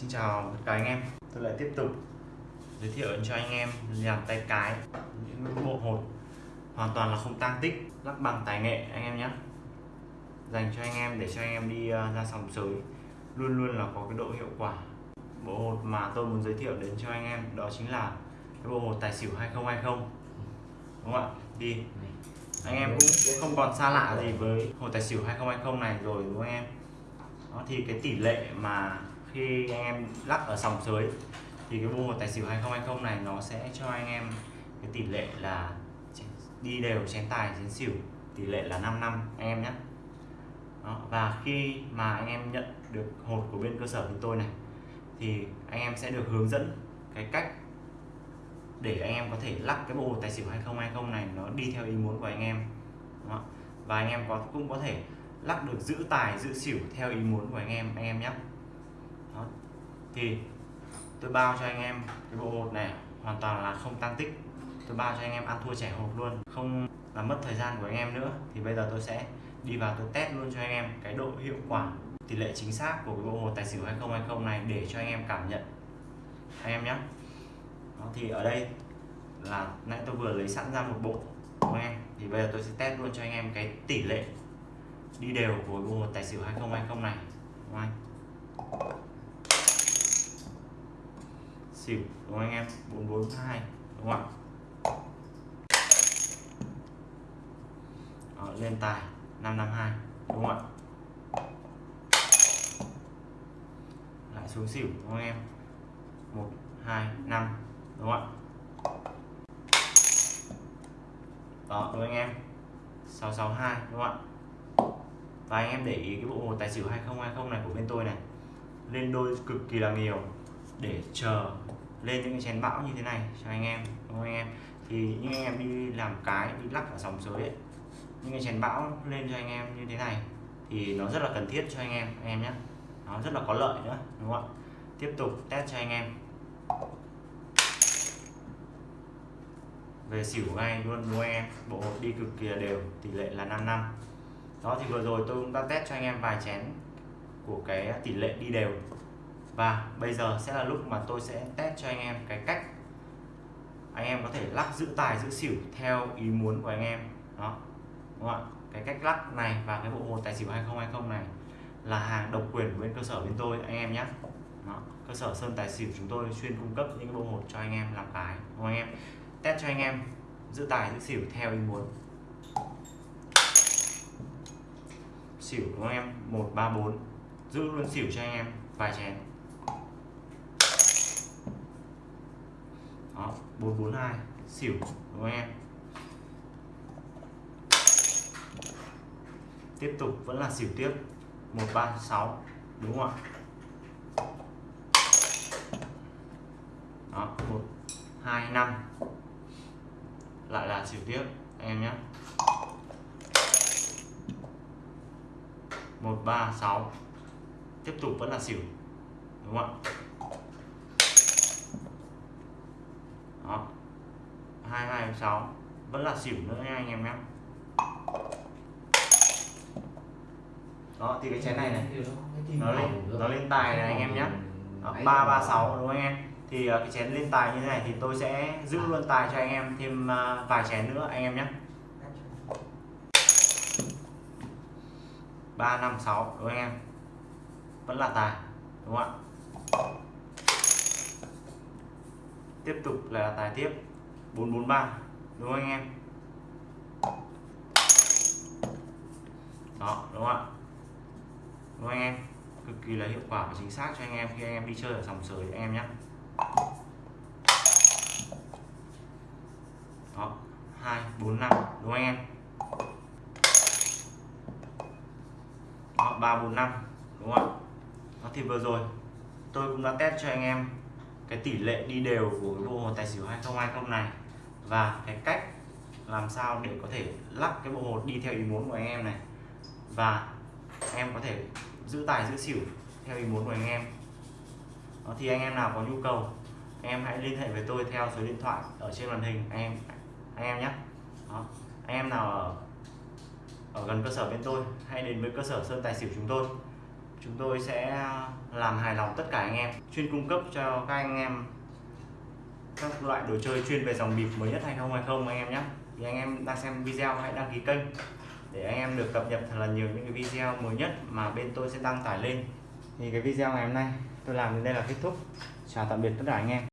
Xin chào tất cả anh em. Tôi lại tiếp tục giới thiệu cho anh em làm tay cái, những bộ hột hoàn toàn là không tang tích, lắc bằng tài nghệ anh em nhé. Dành cho anh em để cho anh em đi ờ, ra sòng sới, luôn luôn là có cái độ hiệu quả. Bộ hột mà tôi muốn giới thiệu đến cho anh em đó chính là cái bộ hột tài xỉu 2020 đúng không ạ? Đi. Anh em cũng không còn xa lạ gì với hột tài xỉu 2020 này rồi, đúng không anh em? Đó, thì cái tỷ lệ mà khi anh em lắc ở sòng dưới thì cái bộ tài xỉu 2020 này nó sẽ cho anh em cái tỷ lệ là đi đều chén tài, chén xỉu, tỷ lệ là 5 năm, anh em nhé đó. và khi mà anh em nhận được hột của bên cơ sở chúng tôi này, thì anh em sẽ được hướng dẫn cái cách để anh em có thể lắc cái bộ tài xỉu 2020 này nó đi theo ý muốn của anh em đó. và anh em có, cũng có thể lắc được giữ tài, giữ xỉu theo ý muốn của anh em anh em nhé đó. thì tôi bao cho anh em cái bộ hột này hoàn toàn là không tăng tích. Tôi bao cho anh em ăn thua trẻ hột luôn không làm mất thời gian của anh em nữa. Thì bây giờ tôi sẽ đi vào tôi test luôn cho anh em cái độ hiệu quả tỷ lệ chính xác của cái bộ hột tài xỉu 2020 này để cho anh em cảm nhận. Anh em nhé đó, thì ở đây là nãy tôi vừa lấy sẵn ra một bộ anh em? Thì bây giờ tôi sẽ test luôn cho anh em cái tỷ lệ đi đều của bộ hột tài xỉu 2020 này không anh? Xỉu, đúng không anh em? 442 đúng không ạ? Lên tài 552 đúng không ạ? Lại xuống xỉu, đúng không anh em 125 đúng không ạ? Đó, đúng không anh em 662 đúng không ạ? Và anh em để ý cái bộ hồ tài xỉu 2020 này của bên tôi này. Lên đôi cực kỳ là nhiều để chờ lên những cái chén bão như thế này cho anh em đúng không anh em? Thì những anh em đi làm cái đi lắc ở dòng dưới, ấy những cái chén bão lên cho anh em như thế này thì nó rất là cần thiết cho anh em anh em nhé. Nó rất là có lợi nữa đúng không ạ? Tiếp tục test cho anh em. Về xỉu ngay luôn đúng không anh em? Bộ đi cực kỳ đều tỷ lệ là 5 năm. Đó thì vừa rồi tôi cũng đã test cho anh em vài chén của cái tỷ lệ đi đều và bây giờ sẽ là lúc mà tôi sẽ test cho anh em cái cách anh em có thể lắc giữ tài, giữ xỉu theo ý muốn của anh em. Đó, đúng không ạ? Cái cách lắc này và cái bộ hột tài xỉu 2020 này là hàng độc quyền của bên cơ sở bên tôi, anh em nhé. Đó. cơ sở sơn tài xỉu chúng tôi chuyên cung cấp những bộ hột cho anh em làm cái, đúng không anh em? Test cho anh em giữ tài, giữ xỉu theo ý muốn. Xỉu, đúng không em? 134 giữ luôn xỉu cho anh em, vài chén. Đó 442 xỉu, đúng không em? Tiếp tục, vẫn là xỉu tiếp. 136 đúng không ạ? Đó 125 lại là xỉu tiếp, anh em nhé. 136 tiếp tục vẫn là xỉu, đúng không ạ? Đó. 226 vẫn là xỉu nữa nha anh em nhé. Đó, thì cái chén này này. Nó lên nó lên tài này anh em nhé. Ba ba, sáu đúng không anh em? Thì ờ, cái chén lên tài như thế này thì tôi sẽ giữ luôn tài cho anh em thêm ờ, vài chén nữa anh em nhé. Ba, năm, sáu, đúng không anh em? Vẫn là tài, đúng không ạ? Tiếp tục là tài tiếp. 443 đúng không anh em? Đó, đúng không ạ? Đúng không anh em? Cực kỳ là hiệu quả và chính xác cho anh em khi anh em đi chơi ở sòng sới anh em nhé. Đó, hai bốn năm, đúng không anh em? Đó, ba bốn năm, đúng không ạ? Đó thì vừa rồi tôi cũng đã test cho anh em cái tỷ lệ đi đều của cái bộ hồ tài xỉu 2020 này và cái cách làm sao để có thể lắc cái bộ hột đi theo ý muốn của anh em này. Và em có thể giữ tài giữ xỉu theo ý muốn của anh em. Đó, thì anh em nào có nhu cầu anh em hãy liên hệ với tôi theo số điện thoại ở trên màn hình anh em anh em nhé. Đó. anh em nào ở ở gần cơ sở bên tôi hãy đến với cơ sở sơn tài xỉu chúng tôi chúng tôi sẽ làm hài lòng tất cả anh em, chuyên cung cấp cho các anh em các loại đồ chơi chuyên về dòng bịp mới nhất 2020 anh em nhé. Thì anh em đang xem video hãy đăng ký kênh để anh em được cập nhật thật là nhiều những cái video mới nhất mà bên tôi sẽ đăng tải lên. Thì cái video ngày hôm nay tôi làm đến đây là kết thúc. Chào tạm biệt tất cả anh em.